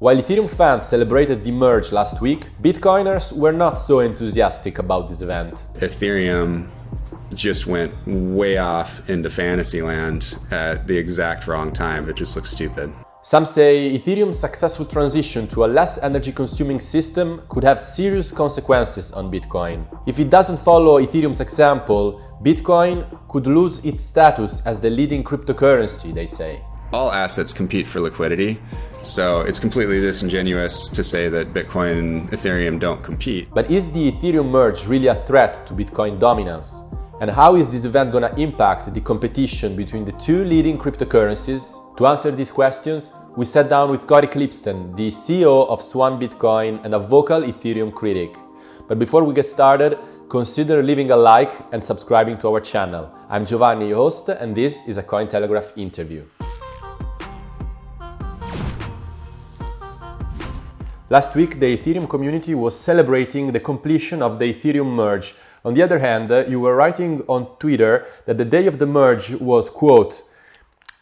While Ethereum fans celebrated the merge last week, Bitcoiners were not so enthusiastic about this event. Ethereum just went way off into fantasy land at the exact wrong time. It just looks stupid. Some say Ethereum's successful transition to a less energy consuming system could have serious consequences on Bitcoin. If it doesn't follow Ethereum's example, Bitcoin could lose its status as the leading cryptocurrency, they say. All assets compete for liquidity, so it's completely disingenuous to say that Bitcoin and Ethereum don't compete. But is the Ethereum merge really a threat to Bitcoin dominance? And how is this event to impact the competition between the two leading cryptocurrencies? To answer these questions, we sat down with Cory Klippsten, the CEO of Swan Bitcoin and a vocal Ethereum critic. But before we get started, consider leaving a like and subscribing to our channel. I'm Giovanni, your host, and this is a Cointelegraph interview. Last week, the Ethereum community was celebrating the completion of the Ethereum merge. On the other hand, uh, you were writing on Twitter that the day of the merge was, quote,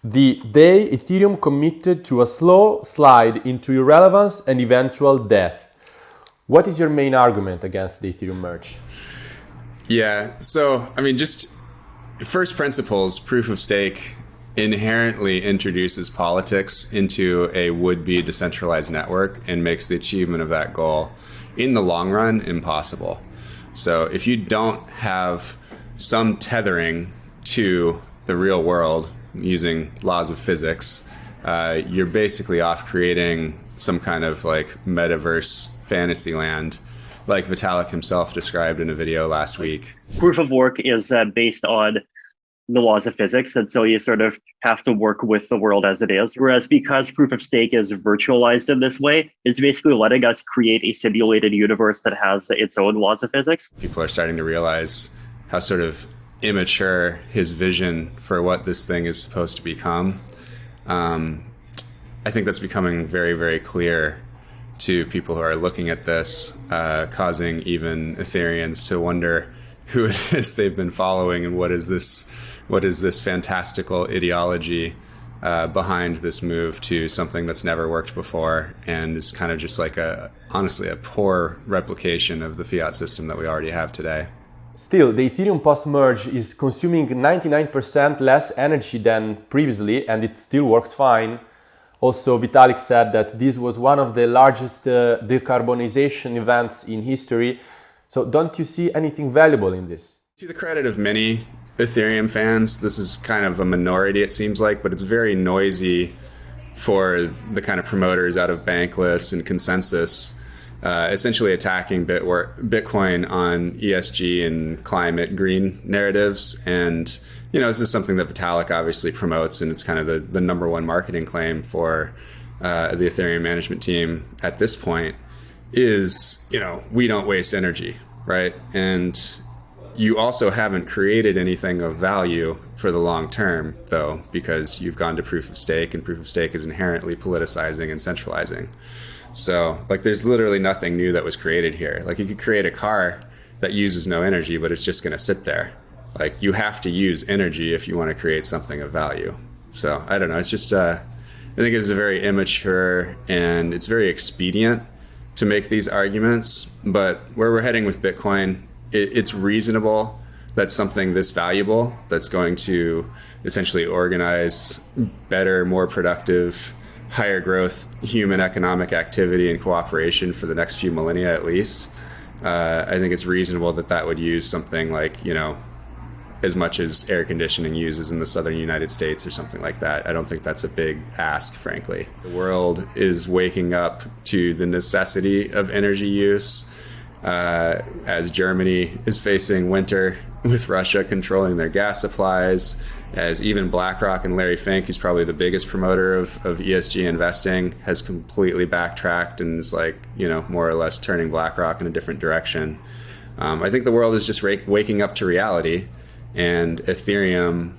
the day Ethereum committed to a slow slide into irrelevance and eventual death. What is your main argument against the Ethereum merge? Yeah, so, I mean, just first principles, proof of stake inherently introduces politics into a would-be decentralized network and makes the achievement of that goal in the long run impossible. So if you don't have some tethering to the real world using laws of physics, uh, you're basically off creating some kind of like metaverse fantasy land like Vitalik himself described in a video last week. Proof of work is uh, based on the laws of physics. And so you sort of have to work with the world as it is. Whereas because proof of stake is virtualized in this way, it's basically letting us create a simulated universe that has its own laws of physics. People are starting to realize how sort of immature his vision for what this thing is supposed to become. Um, I think that's becoming very, very clear to people who are looking at this, uh, causing even Ethereans to wonder who it is they've been following and what is this what is this fantastical ideology uh, behind this move to something that's never worked before and is kind of just like a honestly a poor replication of the fiat system that we already have today. Still, the Ethereum post-merge is consuming 99% less energy than previously and it still works fine. Also, Vitalik said that this was one of the largest uh, decarbonization events in history. So don't you see anything valuable in this? To the credit of many Ethereum fans. This is kind of a minority, it seems like, but it's very noisy for the kind of promoters out of Bankless and ConsenSys, uh, essentially attacking Bitcoin on ESG and climate green narratives. And, you know, this is something that Vitalik obviously promotes, and it's kind of the, the number one marketing claim for uh, the Ethereum management team at this point is, you know, we don't waste energy, right? And you also haven't created anything of value for the long term, though, because you've gone to proof of stake, and proof of stake is inherently politicizing and centralizing. So, like, there's literally nothing new that was created here. Like, you could create a car that uses no energy, but it's just going to sit there. Like, you have to use energy if you want to create something of value. So, I don't know. It's just, uh, I think it's a very immature and it's very expedient to make these arguments. But where we're heading with Bitcoin it, it's reasonable that something this valuable that's going to essentially organize better, more productive, higher growth human economic activity and cooperation for the next few millennia at least. Uh, I think it's reasonable that that would use something like, you know, as much as air conditioning uses in the southern United States or something like that. I don't think that's a big ask, frankly. The world is waking up to the necessity of energy use uh, as Germany is facing winter with Russia controlling their gas supplies, as even BlackRock and Larry Fink, who's probably the biggest promoter of, of ESG investing, has completely backtracked and is like, you know, more or less turning BlackRock in a different direction. Um, I think the world is just waking up to reality, and Ethereum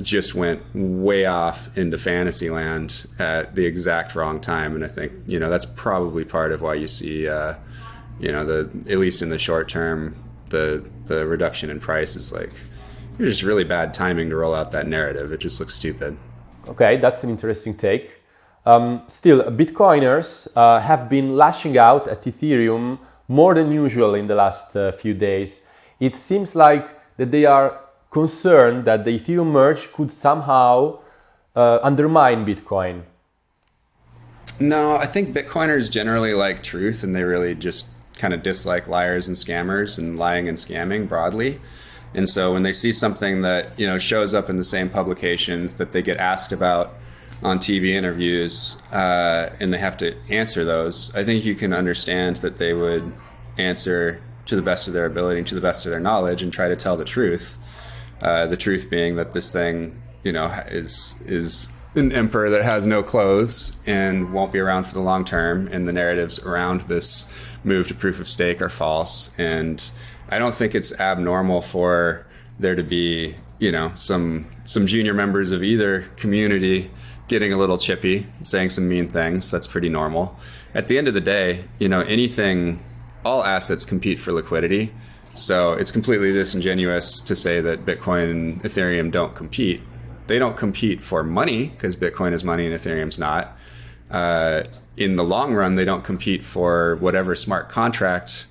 just went way off into fantasy land at the exact wrong time. And I think, you know, that's probably part of why you see. Uh, you know, the at least in the short term, the the reduction in price is like it's just really bad timing to roll out that narrative. It just looks stupid. Okay, that's an interesting take. Um, still, Bitcoiners uh, have been lashing out at Ethereum more than usual in the last uh, few days. It seems like that they are concerned that the Ethereum merge could somehow uh, undermine Bitcoin. No, I think Bitcoiners generally like truth and they really just kind of dislike liars and scammers and lying and scamming broadly. And so when they see something that, you know, shows up in the same publications that they get asked about on TV interviews uh, and they have to answer those, I think you can understand that they would answer to the best of their ability, to the best of their knowledge, and try to tell the truth. Uh, the truth being that this thing, you know, is is an emperor that has no clothes and won't be around for the long term, and the narratives around this move to proof of stake are false. And I don't think it's abnormal for there to be, you know, some some junior members of either community getting a little chippy, saying some mean things. That's pretty normal. At the end of the day, you know, anything, all assets compete for liquidity. So it's completely disingenuous to say that Bitcoin and Ethereum don't compete. They don't compete for money because Bitcoin is money and Ethereum's not. Uh, in the long run, they don't compete for whatever smart contract,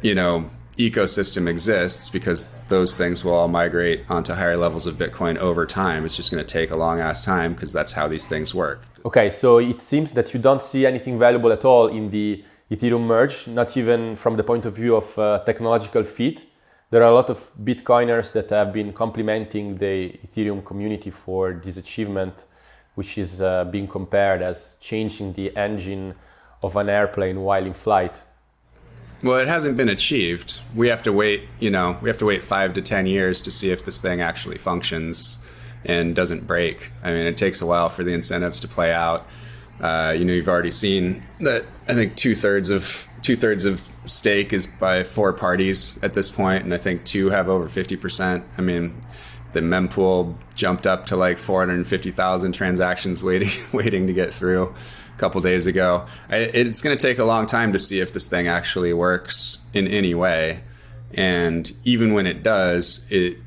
you know, ecosystem exists because those things will all migrate onto higher levels of Bitcoin over time. It's just going to take a long ass time because that's how these things work. Okay, so it seems that you don't see anything valuable at all in the Ethereum merge, not even from the point of view of uh, technological fit. There are a lot of Bitcoiners that have been complimenting the Ethereum community for this achievement, which is uh, being compared as changing the engine of an airplane while in flight. Well, it hasn't been achieved. We have to wait, you know, we have to wait five to 10 years to see if this thing actually functions and doesn't break. I mean, it takes a while for the incentives to play out. Uh, you know, you've already seen that I think two thirds of two thirds of stake is by four parties at this point, and I think two have over 50%. I mean, the mempool jumped up to like 450,000 transactions waiting waiting to get through a couple days ago. It's going to take a long time to see if this thing actually works in any way. And even when it does, it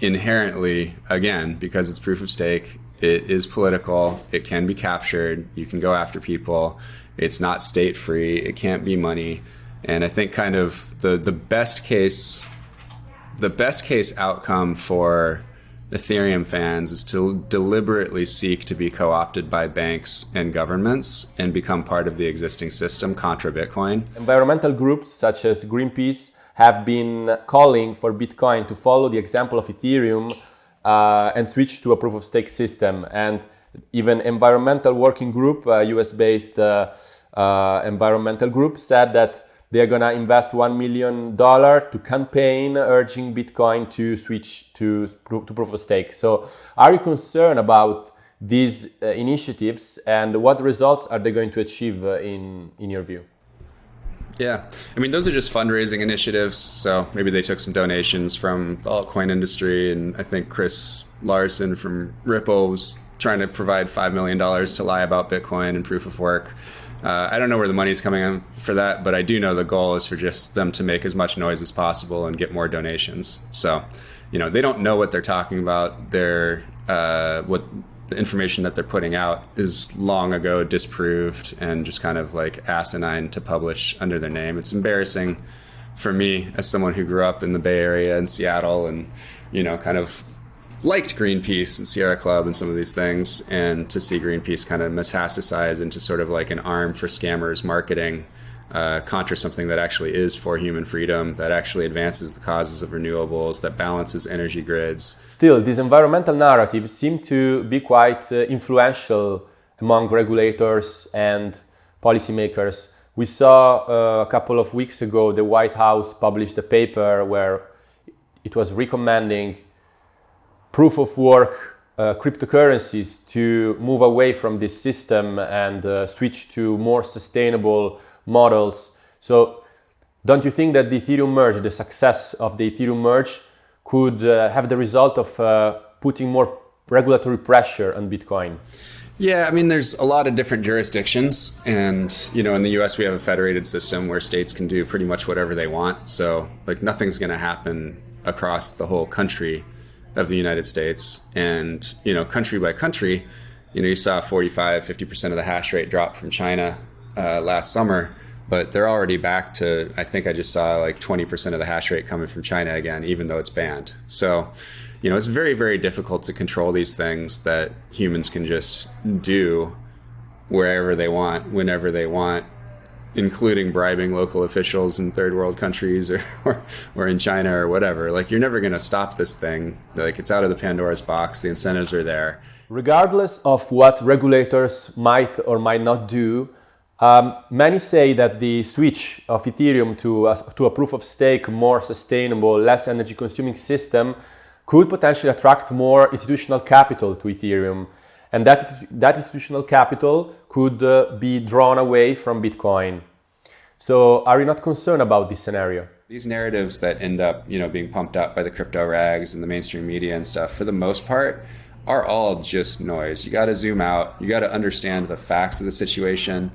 inherently, again, because it's proof of stake, it is political, it can be captured, you can go after people, it's not state free, it can't be money. And I think kind of the, the best case the best case outcome for Ethereum fans is to deliberately seek to be co opted by banks and governments and become part of the existing system contra Bitcoin. Environmental groups such as Greenpeace have been calling for Bitcoin to follow the example of Ethereum uh, and switch to a proof of stake system. And even environmental working group, uh, US based uh, uh, environmental group, said that they're going to invest $1 million to campaign urging Bitcoin to switch to, to proof of stake. So are you concerned about these uh, initiatives and what results are they going to achieve in, in your view? Yeah, I mean, those are just fundraising initiatives. So maybe they took some donations from the altcoin industry. And I think Chris Larsen from Ripple was trying to provide $5 million to lie about Bitcoin and proof of work. Uh, I don't know where the money's coming in for that, but I do know the goal is for just them to make as much noise as possible and get more donations. So, you know, they don't know what they're talking about. They're uh, what the information that they're putting out is long ago disproved and just kind of like asinine to publish under their name. It's embarrassing for me as someone who grew up in the Bay Area and Seattle and you know kind of liked Greenpeace and Sierra Club and some of these things, and to see Greenpeace kind of metastasize into sort of like an arm for scammers marketing, uh, contra something that actually is for human freedom, that actually advances the causes of renewables, that balances energy grids. Still, these environmental narratives seem to be quite uh, influential among regulators and policymakers. We saw uh, a couple of weeks ago the White House published a paper where it was recommending proof of work uh, cryptocurrencies to move away from this system and uh, switch to more sustainable models. So don't you think that the Ethereum merge, the success of the Ethereum merge could uh, have the result of uh, putting more regulatory pressure on Bitcoin? Yeah, I mean, there's a lot of different jurisdictions, and you know, in the U.S. we have a federated system where states can do pretty much whatever they want. So, like, nothing's going to happen across the whole country of the United States, and you know, country by country, you know, you saw 45, 50% of the hash rate drop from China uh, last summer, but they're already back to, I think I just saw like 20% of the hash rate coming from China again, even though it's banned. So, you know, it's very, very difficult to control these things that humans can just do wherever they want, whenever they want, including bribing local officials in third world countries or, or, or in China or whatever. Like, you're never going to stop this thing. Like, it's out of the Pandora's box, the incentives are there. Regardless of what regulators might or might not do, um, many say that the switch of Ethereum to a, to a proof of stake, more sustainable, less energy consuming system could potentially attract more institutional capital to Ethereum. And that, that institutional capital could uh, be drawn away from Bitcoin. So are you not concerned about this scenario? These narratives that end up, you know, being pumped up by the crypto rags and the mainstream media and stuff, for the most part, are all just noise. You got to zoom out. You got to understand the facts of the situation.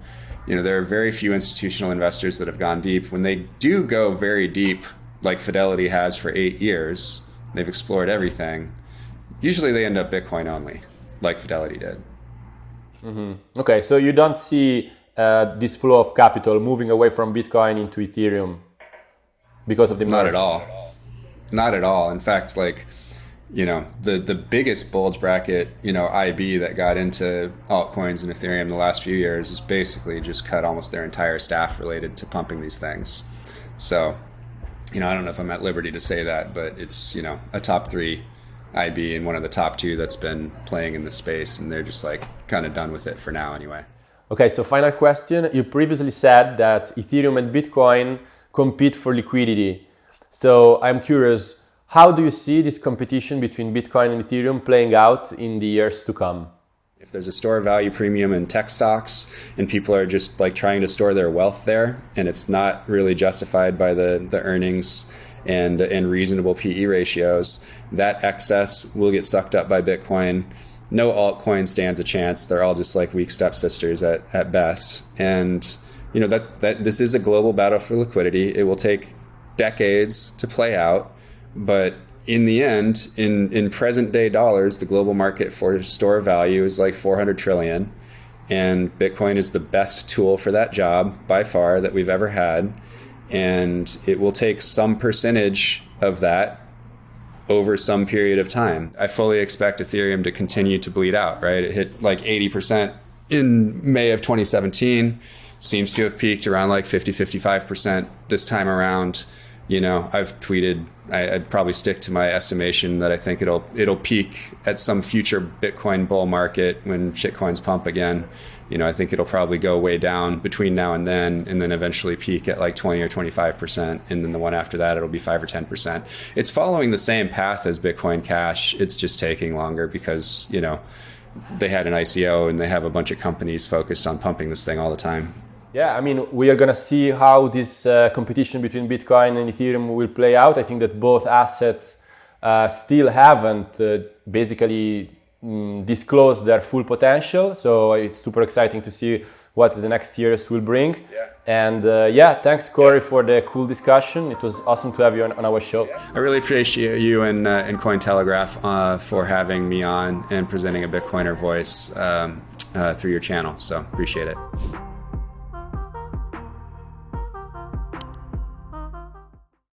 You know, there are very few institutional investors that have gone deep. When they do go very deep, like Fidelity has for eight years, they've explored everything. Usually they end up Bitcoin only, like Fidelity did. Mm-hmm. Okay, so you don't see uh, this flow of capital moving away from Bitcoin into Ethereum because of the merge? Not at all. Not at all. In fact, like you know the the biggest bulge bracket you know IB that got into altcoins and Ethereum the last few years has basically just cut almost their entire staff related to pumping these things. So, you know, I don't know if I'm at liberty to say that, but it's you know a top three IB and one of the top two that's been playing in the space, and they're just like kind of done with it for now anyway. Okay, so final question. You previously said that Ethereum and Bitcoin compete for liquidity. So I'm curious how do you see this competition between Bitcoin and Ethereum playing out in the years to come? If there's a store value premium in tech stocks and people are just like trying to store their wealth there and it's not really justified by the, the earnings and, and reasonable PE ratios, that excess will get sucked up by Bitcoin. No altcoin stands a chance. They're all just like weak stepsisters at, at best. And you know that, that this is a global battle for liquidity. It will take decades to play out but in the end, in, in present day dollars, the global market for store value is like 400 trillion. And Bitcoin is the best tool for that job by far that we've ever had. And it will take some percentage of that over some period of time. I fully expect Ethereum to continue to bleed out, right? It hit like 80% in May of 2017, seems to have peaked around like 50, 55% this time around you know, I've tweeted. I, would probably stick to my estimation that I think it'll it'll peak at some future Bitcoin bull market when shitcoins pump again. You know, I think it'll probably go way down between now and then, and then eventually peak at like 20 or 25 percent, and then the one after that it'll be five or 10 percent. It's following the same path as Bitcoin Cash. It's just taking longer because you know they had an ICO and they have a bunch of companies focused on pumping this thing all the time. Yeah, I mean, we are going to see how this uh, competition between Bitcoin and Ethereum will play out. I think that both assets uh, still haven't uh, basically mm, disclosed their full potential. So it's super exciting to see what the next years will bring. Yeah. And uh, yeah, thanks, Cory, for the cool discussion. It was awesome to have you on, on our show. I really appreciate you and, uh, and Cointelegraph uh, for having me on and presenting a Bitcoiner voice um, through your channel. So appreciate it.